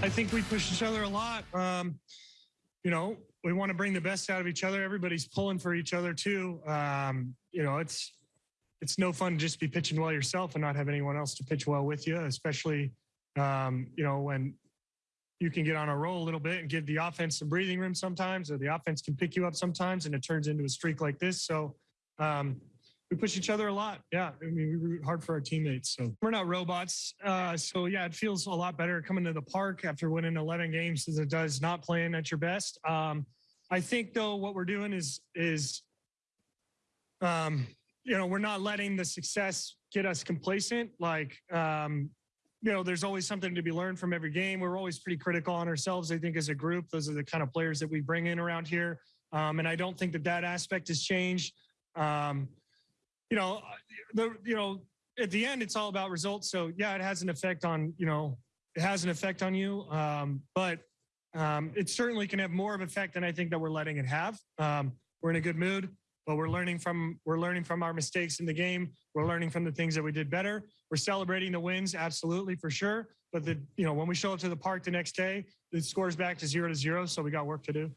I think we push each other a lot. Um, you know, we want to bring the best out of each other. Everybody's pulling for each other too. Um, you know, it's it's no fun to just be pitching well yourself and not have anyone else to pitch well with you, especially um, you know when you can get on a roll a little bit and give the offense some breathing room sometimes, or the offense can pick you up sometimes, and it turns into a streak like this. So um, we push each other a lot. Yeah, I mean, we root hard for our teammates. So we're not robots. Uh, so yeah, it feels a lot better coming to the park after winning 11 games as it does not playing at your best. Um, I think though what we're doing is is um, you know we're not letting the success get us complacent. Like um, you know, there's always something to be learned from every game. We're always pretty critical on ourselves. I think as a group, those are the kind of players that we bring in around here. Um, and I don't think that that aspect has changed. Um, you know, the you know at the end it's all about results. So yeah, it has an effect on you know it has an effect on you, um, but um, it certainly can have more of effect than I think that we're letting it have. Um, we're in a good mood, but we're learning from we're learning from our mistakes in the game. We're learning from the things that we did better. We're celebrating the wins, absolutely for sure. But the you know when we show up to the park the next day, the score's back to zero to zero, so we got work to do.